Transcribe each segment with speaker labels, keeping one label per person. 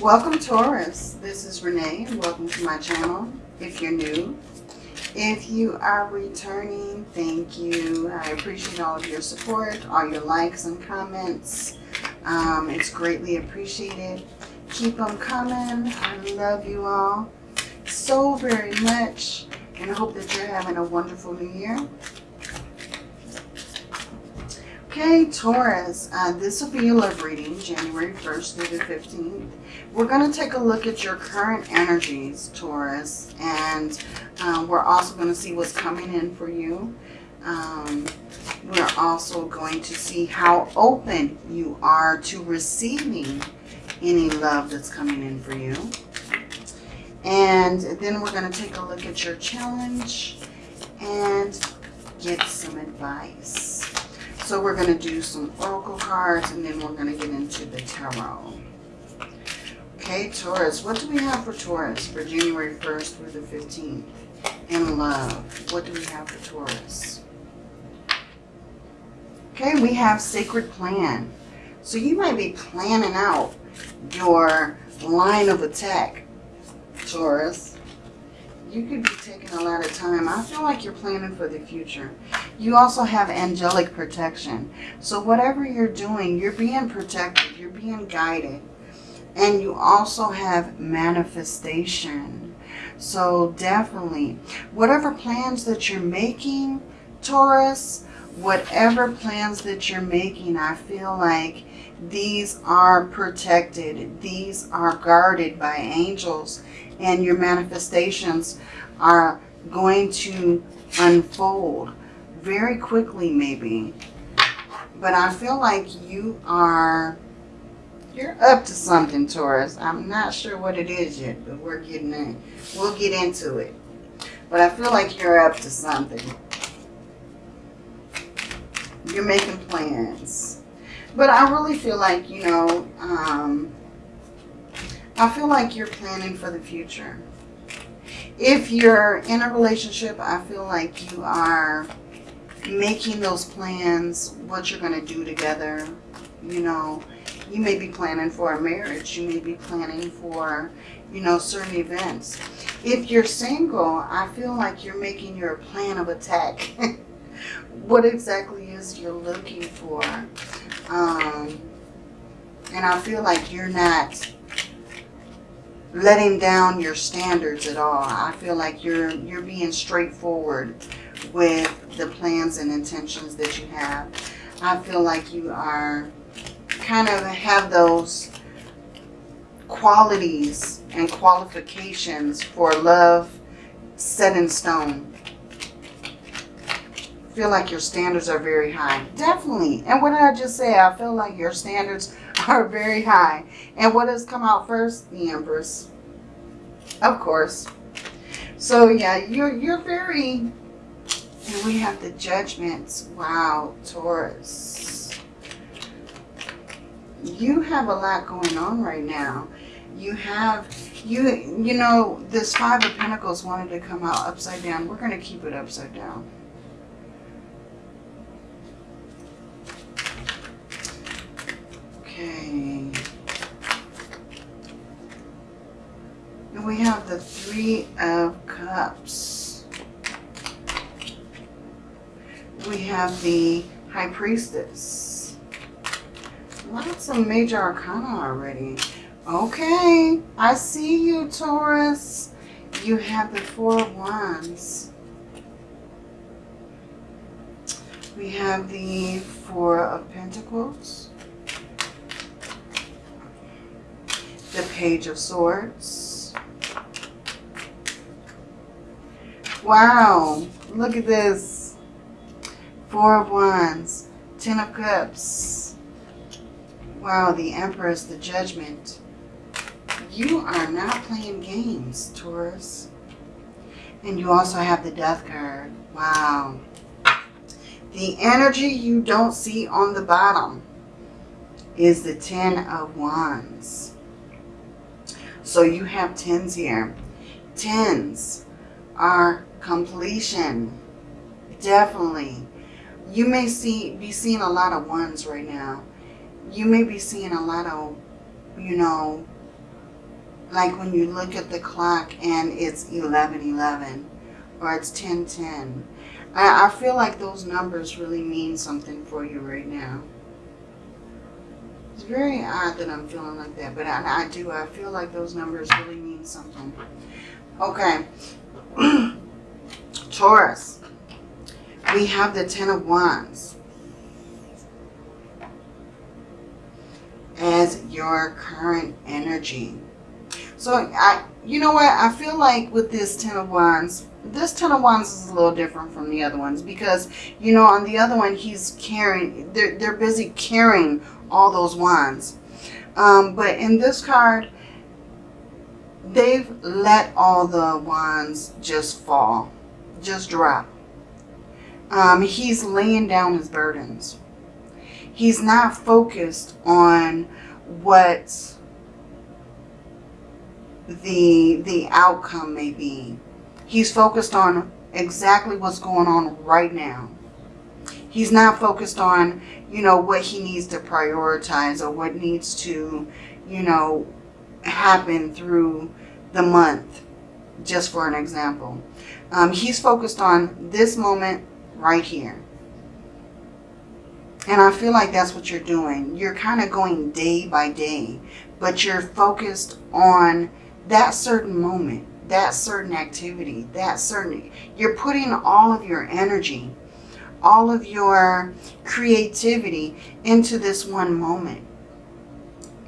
Speaker 1: Welcome Taurus. This is Renee welcome to my channel if you're new. If you are returning, thank you. I appreciate all of your support, all your likes and comments. Um, it's greatly appreciated. Keep them coming. I love you all so very much and I hope that you're having a wonderful new year. Okay, Taurus, uh, this will be your love reading, January 1st through the 15th. We're going to take a look at your current energies, Taurus, and uh, we're also going to see what's coming in for you. Um, we're also going to see how open you are to receiving any love that's coming in for you. And then we're going to take a look at your challenge and get some advice. So we're going to do some oracle cards and then we're going to get into the tarot. Okay, Taurus. What do we have for Taurus for January 1st through the 15th? In love, what do we have for Taurus? Okay, we have sacred plan. So you might be planning out your line of attack, Taurus you could be taking a lot of time. I feel like you're planning for the future. You also have angelic protection. So whatever you're doing, you're being protected. You're being guided. And you also have manifestation. So definitely, whatever plans that you're making, Taurus, whatever plans that you're making, I feel like these are protected. These are guarded by angels and your manifestations are going to unfold very quickly maybe. But I feel like you are, you're up to something, Taurus. I'm not sure what it is yet, but we're getting in. We'll get into it. But I feel like you're up to something. You're making plans. But I really feel like, you know, um, I feel like you're planning for the future. If you're in a relationship, I feel like you are making those plans, what you're going to do together. You know, you may be planning for a marriage. You may be planning for, you know, certain events. If you're single, I feel like you're making your plan of attack. what exactly is you're looking for? Um, and I feel like you're not letting down your standards at all. I feel like you're you're being straightforward with the plans and intentions that you have. I feel like you are kind of have those qualities and qualifications for love set in stone. feel like your standards are very high. Definitely. And what did I just say? I feel like your standards are very high. And what has come out first? The Empress. Of course. So yeah, you're, you're very, and we have the judgments. Wow, Taurus. You have a lot going on right now. You have, you, you know, this Five of Pentacles wanted to come out upside down. We're going to keep it upside down. Okay. And we have the Three of Cups. We have the High Priestess. Lots of major arcana already. Okay, I see you, Taurus. You have the Four of Wands. We have the Four of Pentacles. the Page of Swords. Wow, look at this. Four of Wands, Ten of Cups. Wow, the Empress, the Judgment. You are not playing games, Taurus. And you also have the Death card. Wow. The energy you don't see on the bottom is the Ten of Wands. So you have tens here. Tens are completion. Definitely. You may see be seeing a lot of ones right now. You may be seeing a lot of, you know, like when you look at the clock and it's 11:11 or it's 10:10. I, I feel like those numbers really mean something for you right now. It's very odd that I'm feeling like that, but I, I do. I feel like those numbers really mean something. Okay. Taurus. We have the Ten of Wands. As your current energy. So, I, you know what? I feel like with this Ten of Wands, this Ten of Wands is a little different from the other ones because, you know, on the other one, he's carrying, they're, they're busy carrying all those wands. Um, but in this card, they've let all the wands just fall, just drop. Um, he's laying down his burdens. He's not focused on what the the outcome may be. He's focused on exactly what's going on right now. He's not focused on, you know, what he needs to prioritize or what needs to, you know, happen through the month, just for an example. Um, he's focused on this moment right here. And I feel like that's what you're doing. You're kind of going day by day, but you're focused on that certain moment, that certain activity, that certain, you're putting all of your energy, all of your creativity into this one moment.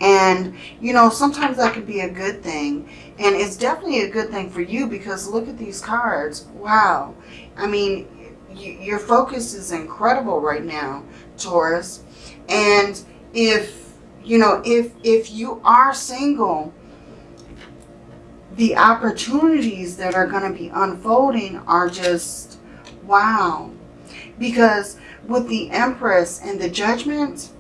Speaker 1: And, you know, sometimes that could be a good thing. And it's definitely a good thing for you because look at these cards. Wow. I mean, your focus is incredible right now, Taurus. And if, you know, if, if you are single, the opportunities that are going to be unfolding are just wow. Because with the Empress and the Judgment,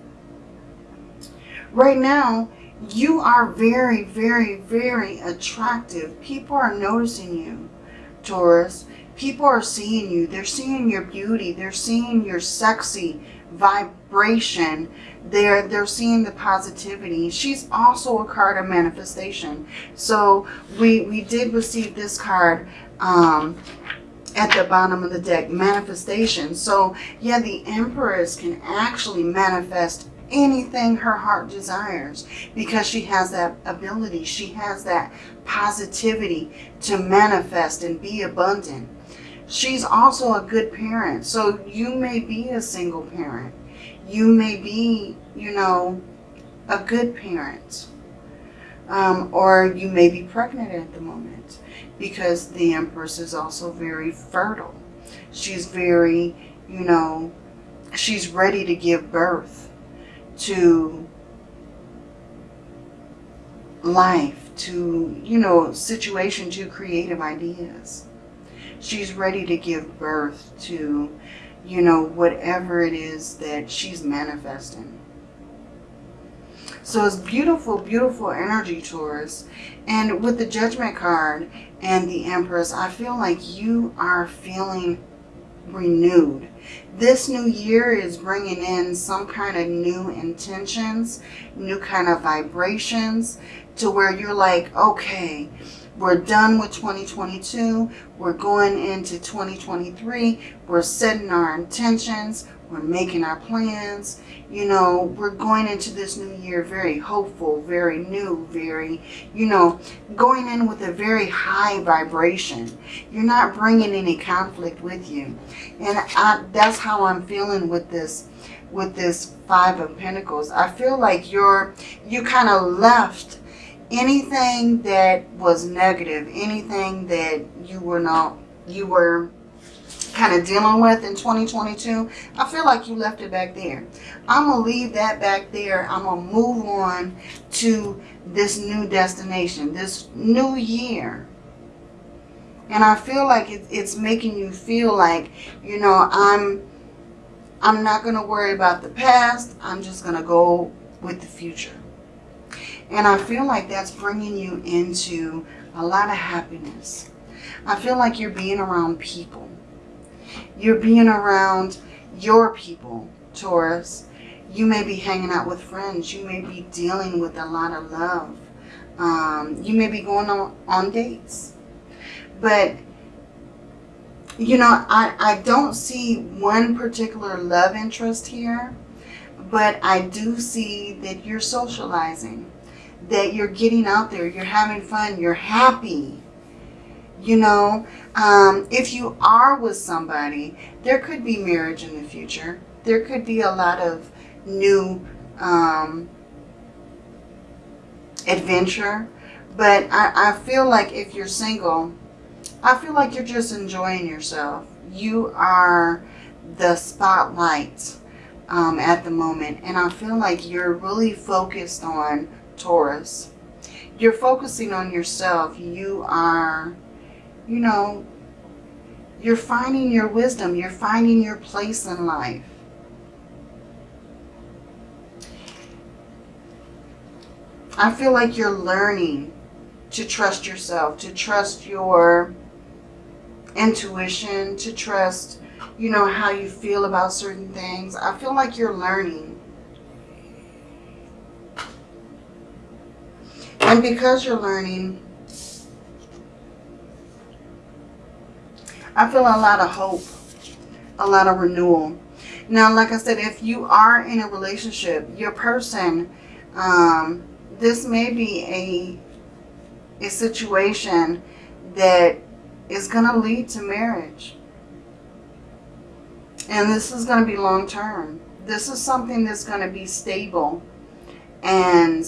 Speaker 1: right now, you are very, very, very attractive. People are noticing you, Taurus. People are seeing you. They're seeing your beauty. They're seeing your sexy vibration they're they're seeing the positivity. She's also a card of manifestation. So we we did receive this card um at the bottom of the deck manifestation. So yeah the empress can actually manifest anything her heart desires because she has that ability. She has that positivity to manifest and be abundant she's also a good parent so you may be a single parent you may be, you know, a good parent. Um, or you may be pregnant at the moment because the Empress is also very fertile. She's very, you know, she's ready to give birth to life, to, you know, situations, to creative ideas. She's ready to give birth to you know, whatever it is that she's manifesting. So it's beautiful, beautiful energy, Taurus. And with the Judgment card and the Empress, I feel like you are feeling renewed. This new year is bringing in some kind of new intentions, new kind of vibrations to where you're like, okay, we're done with 2022. We're going into 2023. We're setting our intentions. We're making our plans. You know, we're going into this new year very hopeful, very new, very, you know, going in with a very high vibration. You're not bringing any conflict with you. And I, that's how I'm feeling with this with this five of pentacles i feel like you're you kind of left anything that was negative, anything that you were not, you were kind of dealing with in 2022, I feel like you left it back there. I'm going to leave that back there. I'm going to move on to this new destination, this new year. And I feel like it, it's making you feel like, you know, I'm, I'm not going to worry about the past. I'm just going to go with the future. And I feel like that's bringing you into a lot of happiness. I feel like you're being around people. You're being around your people, Taurus. You may be hanging out with friends. You may be dealing with a lot of love, Um, you may be going on, on dates. But, you know, I, I don't see one particular love interest here. But I do see that you're socializing. That you're getting out there. You're having fun. You're happy. You know, um, if you are with somebody, there could be marriage in the future. There could be a lot of new um, adventure. But I, I feel like if you're single, I feel like you're just enjoying yourself. You are the spotlight um, at the moment. And I feel like you're really focused on Taurus. You're focusing on yourself. You are, you know, you're finding your wisdom. You're finding your place in life. I feel like you're learning to trust yourself, to trust your intuition, to trust, you know, how you feel about certain things. I feel like you're learning. And because you're learning, I feel a lot of hope, a lot of renewal. Now, like I said, if you are in a relationship, your person, um, this may be a, a situation that is going to lead to marriage. And this is going to be long term. This is something that's going to be stable and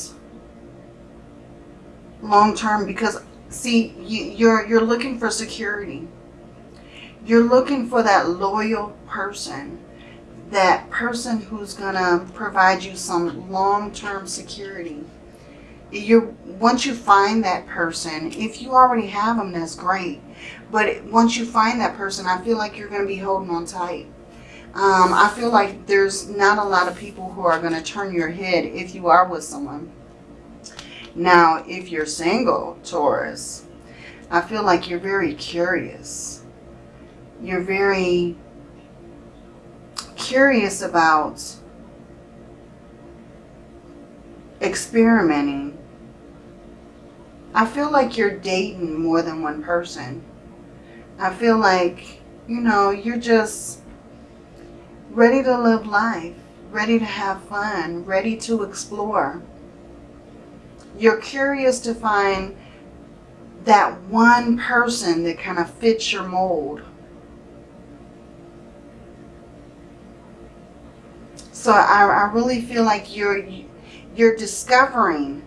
Speaker 1: long term because see you, you're you're looking for security. You're looking for that loyal person, that person who's going to provide you some long-term security you once you find that person, if you already have them, that's great. But once you find that person, I feel like you're going to be holding on tight. Um, I feel like there's not a lot of people who are going to turn your head if you are with someone. Now, if you're single, Taurus, I feel like you're very curious. You're very curious about experimenting I feel like you're dating more than one person. I feel like, you know, you're just ready to live life, ready to have fun, ready to explore. You're curious to find that one person that kind of fits your mold. So I, I really feel like you're you're discovering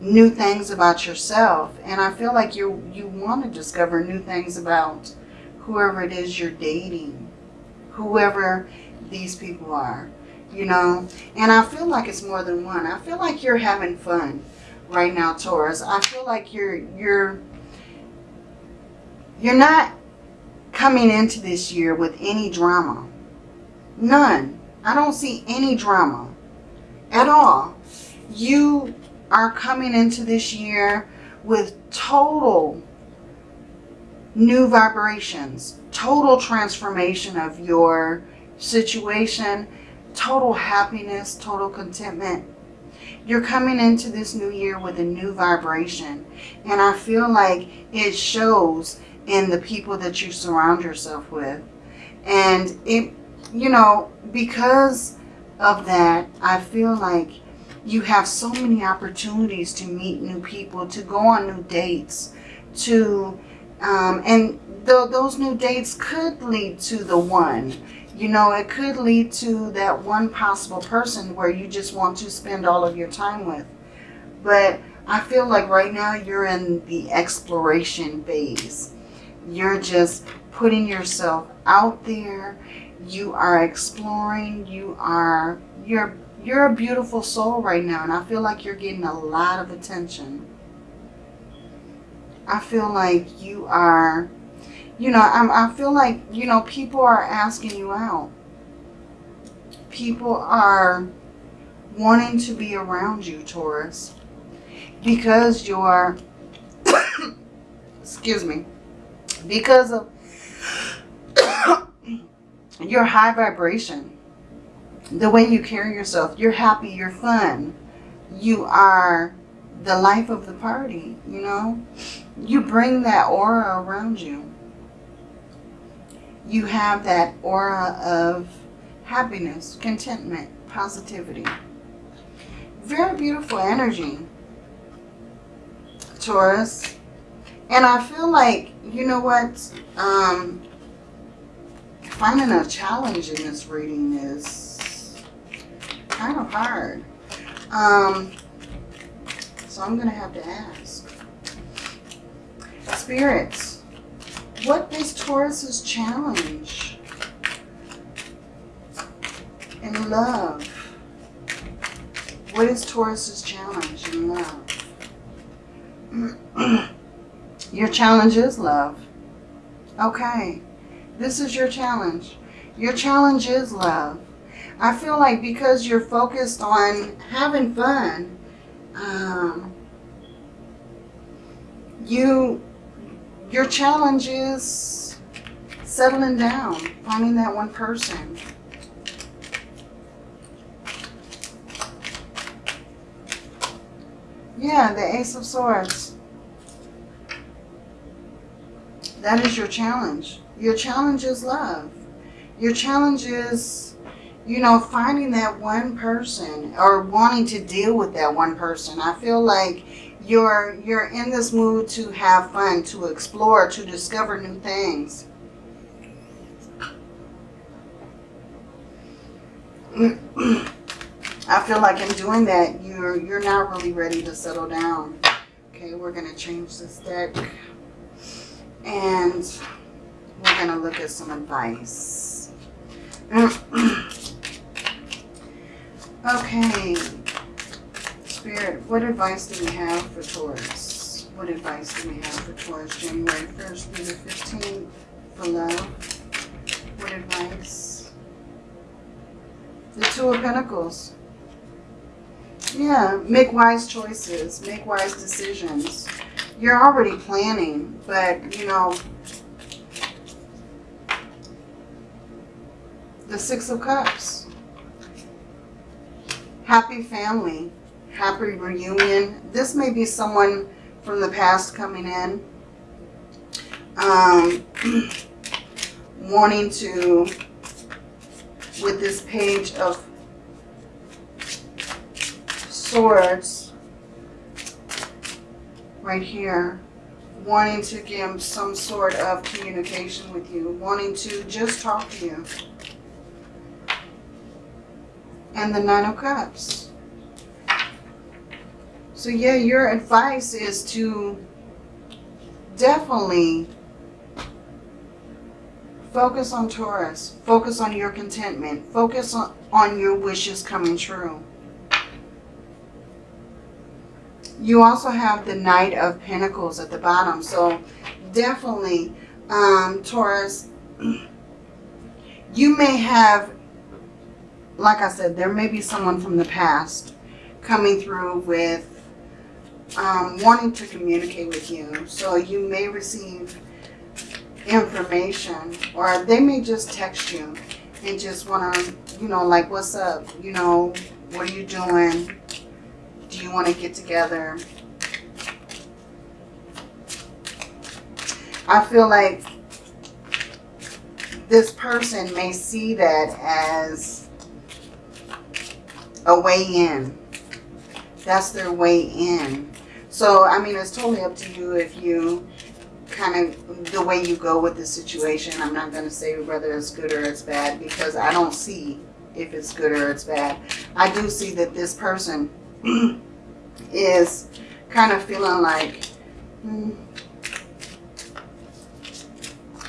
Speaker 1: new things about yourself. And I feel like you you want to discover new things about whoever it is you're dating, whoever these people are, you know. And I feel like it's more than one. I feel like you're having fun right now, Taurus. I feel like you're you're you're not coming into this year with any drama. None. I don't see any drama at all. You are coming into this year with total new vibrations, total transformation of your situation, total happiness, total contentment. You're coming into this new year with a new vibration. And I feel like it shows in the people that you surround yourself with. And it, you know, because of that, I feel like you have so many opportunities to meet new people, to go on new dates, to, um, and th those new dates could lead to the one. You know, it could lead to that one possible person where you just want to spend all of your time with. But I feel like right now you're in the exploration phase. You're just putting yourself out there. You are exploring. You are, you're you're a beautiful soul right now, and I feel like you're getting a lot of attention. I feel like you are, you know, I'm, I feel like, you know, people are asking you out. People are wanting to be around you, Taurus, because you're, excuse me, because of your high vibration the way you carry yourself. You're happy, you're fun. You are the life of the party, you know? You bring that aura around you. You have that aura of happiness, contentment, positivity. Very beautiful energy, Taurus. And I feel like, you know what, um, finding a challenge in this reading is kind of hard. Um, so I'm going to have to ask. Spirits, what is Taurus's challenge in love? What is Taurus's challenge in love? your challenge is love. Okay. This is your challenge. Your challenge is love. I feel like because you're focused on having fun, um, you, your challenge is settling down, finding that one person. Yeah, the Ace of Swords. That is your challenge. Your challenge is love. Your challenge is, you know, finding that one person or wanting to deal with that one person. I feel like you're you're in this mood to have fun, to explore, to discover new things. I feel like in doing that, you're you're not really ready to settle down. Okay, we're gonna change this deck. And we're to look at some advice. okay. Spirit, what advice do we have for Taurus? What advice do we have for Taurus January 1st through the 15th for love? What advice? The Two of Pentacles. Yeah, make wise choices. Make wise decisions. You're already planning, but, you know, the Six of Cups. Happy family, happy reunion. This may be someone from the past coming in. Um, wanting to, with this page of swords right here, wanting to give some sort of communication with you, wanting to just talk to you and the Nine of Cups. So yeah, your advice is to definitely focus on Taurus. Focus on your contentment. Focus on, on your wishes coming true. You also have the Knight of Pentacles at the bottom. So definitely, um, Taurus, you may have like I said, there may be someone from the past coming through with um, wanting to communicate with you. So you may receive information or they may just text you and just want to, you know, like, what's up? You know, what are you doing? Do you want to get together? I feel like this person may see that as a way in. That's their way in. So, I mean, it's totally up to you if you kind of, the way you go with the situation. I'm not going to say whether it's good or it's bad because I don't see if it's good or it's bad. I do see that this person is kind of feeling like, hmm,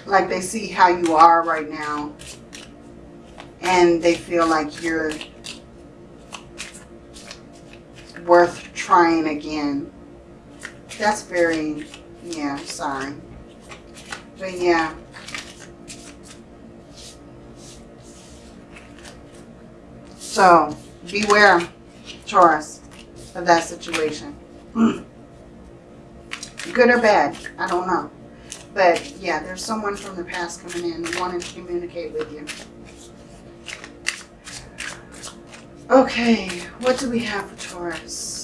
Speaker 1: like they see how you are right now and they feel like you're worth trying again. That's very, yeah, sorry. But yeah. So, beware, Taurus, of that situation. Good or bad, I don't know. But yeah, there's someone from the past coming in wanting to communicate with you. Okay, what do we have for Taurus?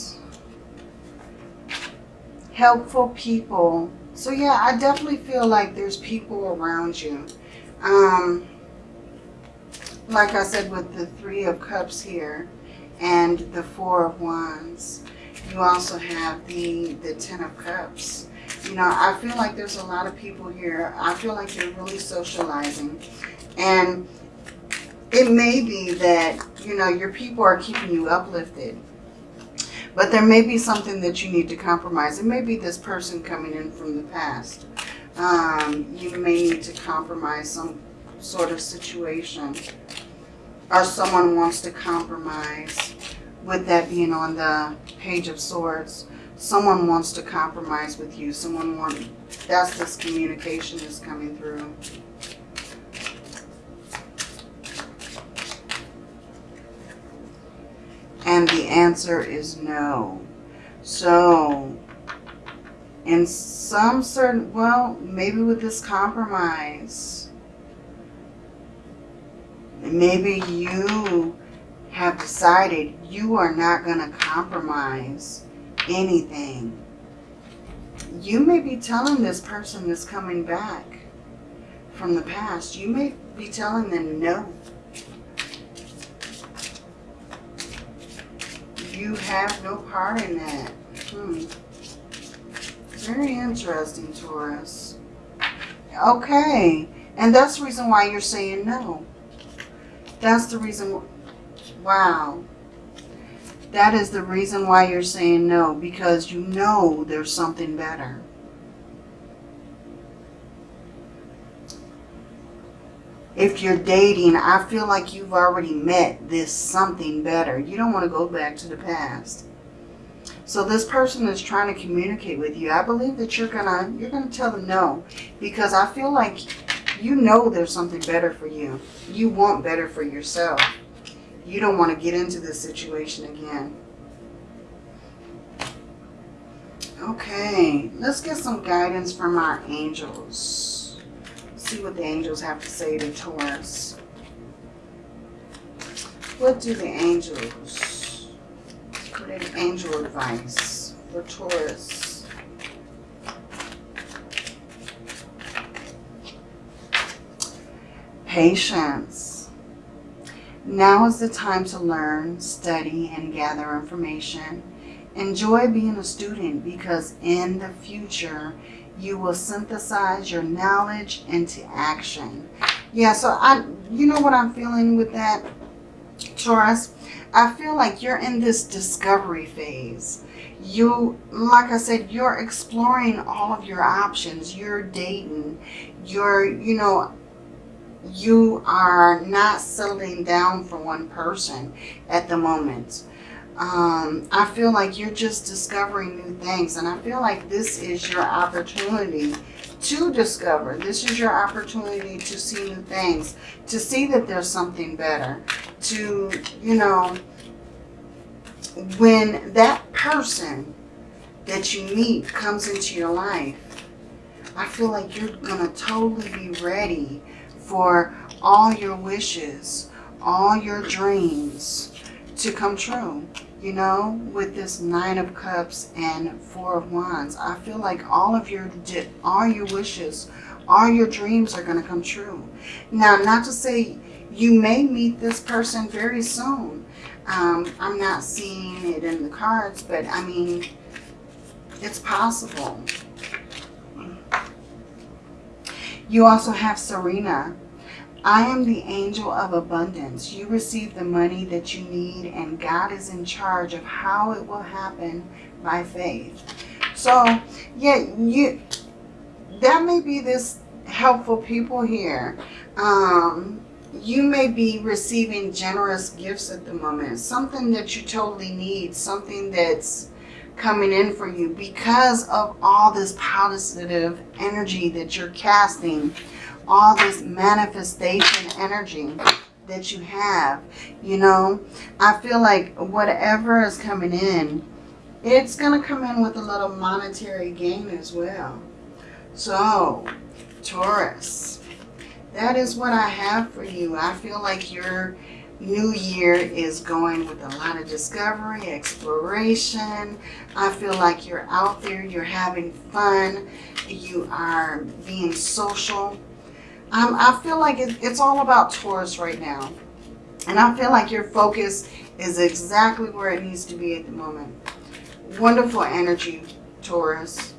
Speaker 1: Helpful people. So yeah, I definitely feel like there's people around you. Um, like I said with the Three of Cups here and the Four of Wands, you also have the, the Ten of Cups. You know, I feel like there's a lot of people here. I feel like you're really socializing. And it may be that, you know, your people are keeping you uplifted. But there may be something that you need to compromise. It may be this person coming in from the past. Um, you may need to compromise some sort of situation. Or someone wants to compromise. With that being on the Page of Swords, someone wants to compromise with you. Someone wants, that's this communication is coming through. And the answer is no. So, in some certain, well, maybe with this compromise, maybe you have decided you are not going to compromise anything. You may be telling this person that's coming back from the past, you may be telling them no. You have no part in that. Hmm. Very interesting, Taurus. Okay. And that's the reason why you're saying no. That's the reason. Wow. That is the reason why you're saying no. Because you know there's something better. If you're dating, I feel like you've already met this something better. You don't want to go back to the past. So this person is trying to communicate with you. I believe that you're gonna you're gonna tell them no. Because I feel like you know there's something better for you. You want better for yourself. You don't want to get into this situation again. Okay, let's get some guidance from our angels. See what the angels have to say to Taurus. What do the angels, what is angel advice for Taurus? Patience. Now is the time to learn, study, and gather information. Enjoy being a student because in the future, you will synthesize your knowledge into action. Yeah, so I, you know what I'm feeling with that, Taurus? I feel like you're in this discovery phase. You, like I said, you're exploring all of your options. You're dating. You're, you know, you are not settling down for one person at the moment. Um, I feel like you're just discovering new things. And I feel like this is your opportunity to discover. This is your opportunity to see new things. To see that there's something better. To, you know, when that person that you meet comes into your life, I feel like you're going to totally be ready for all your wishes, all your dreams to come true. You know, with this Nine of Cups and Four of Wands, I feel like all of your, all your wishes, all your dreams are going to come true. Now, not to say you may meet this person very soon. Um, I'm not seeing it in the cards, but I mean, it's possible. You also have Serena. I am the angel of abundance. You receive the money that you need and God is in charge of how it will happen by faith. So, yeah, you that may be this helpful people here. Um, you may be receiving generous gifts at the moment. Something that you totally need. Something that's coming in for you because of all this positive energy that you're casting all this manifestation energy that you have. You know, I feel like whatever is coming in, it's going to come in with a little monetary gain as well. So, Taurus, that is what I have for you. I feel like you're new year is going with a lot of discovery, exploration. I feel like you're out there, you're having fun, you are being social. Um, I feel like it, it's all about Taurus right now. And I feel like your focus is exactly where it needs to be at the moment. Wonderful energy, Taurus.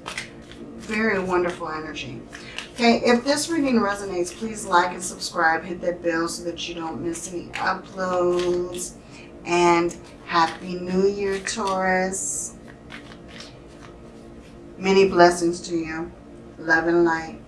Speaker 1: Very wonderful energy. Okay, if this reading resonates, please like and subscribe. Hit that bell so that you don't miss any uploads. And Happy New Year, Taurus. Many blessings to you. Love and light.